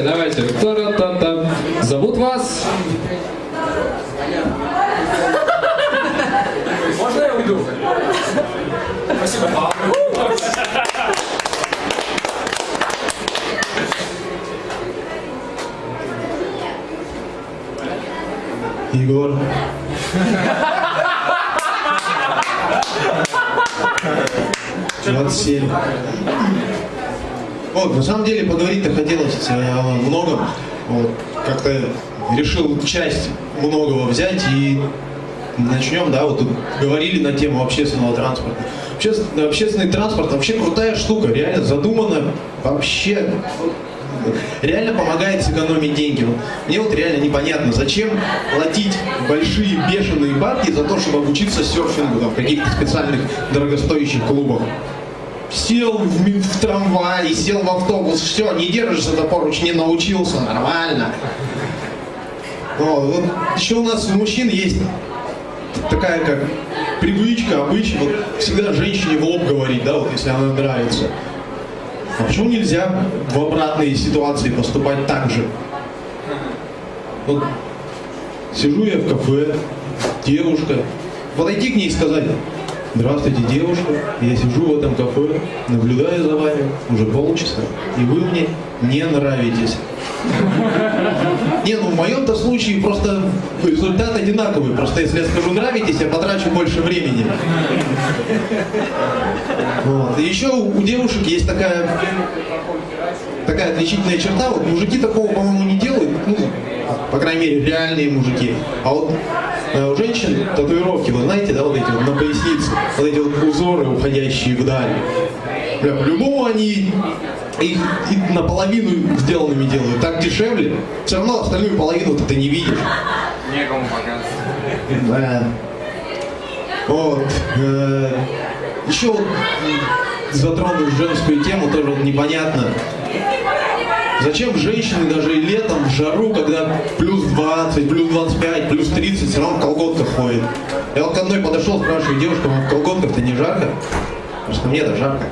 Давайте, та-та-та. Зовут вас? Можно я уйду? Спасибо. Егор. Двадцать семь. Вот, на самом деле поговорить-то хотелось э, о многом. Вот, как-то решил часть многого взять и начнем, да, вот говорили на тему общественного транспорта. Общественный, общественный транспорт вообще крутая штука, реально задумана вообще реально помогает сэкономить деньги. Мне вот реально непонятно, зачем платить большие бешеные бабки за то, чтобы обучиться серфингу там, в каких-то специальных дорогостоящих клубах. Сел в, в трамвай, сел в автобус, все, не держишься за поручни, научился, нормально. Вот, вот еще у нас у мужчин есть такая как привычка, обычай, вот всегда женщине в лоб говорить, да, вот если она нравится. А почему нельзя в обратной ситуации поступать так же? Вот сижу я в кафе, девушка, подойти к ней и сказать, здравствуйте, девушка, я сижу в этом кафе, наблюдаю за вами уже полчаса, и вы мне не нравитесь. Не, ну в моем-то случае просто результат одинаковый. Просто если я скажу нравитесь, я потрачу больше времени. Вот. И еще у девушек есть такая такая отличительная черта. Вот мужики такого, по-моему, не делают. Ну, по крайней мере, реальные мужики. А вот у женщин татуировки, вы знаете, да, вот эти вот на пояснице, вот эти вот узоры, уходящие вдаль. Бля, по-любому они их и наполовину сделанными делают. Так дешевле. Все равно остальную половину ты не видишь. Некому показывать. Да. Вот. э, Еще вот затронув женскую тему, тоже вот непонятно. Зачем женщины даже летом в жару, когда плюс 20, плюс 25, плюс 30, все равно в колготках ходят? Я вот к одной подошел, спрашиваю, девушка, вам в колготках-то не жарко? Просто мне-то жарко.